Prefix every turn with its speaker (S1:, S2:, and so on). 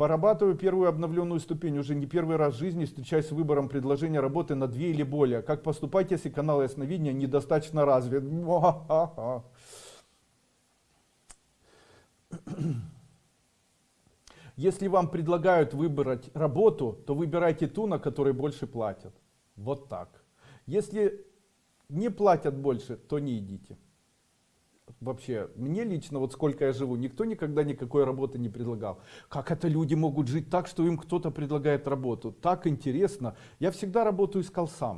S1: Порабатываю первую обновленную ступень. Уже не первый раз в жизни встречаюсь с выбором предложения работы на две или более. Как поступать, если канал ясновидения недостаточно развит? Если вам предлагают выбрать работу, то выбирайте ту, на которой больше платят. Вот так. Если не платят больше, то не идите. Вообще, мне лично, вот сколько я живу, никто никогда никакой работы не предлагал. Как это люди могут жить так, что им кто-то предлагает работу? Так интересно. Я всегда работу искал сам.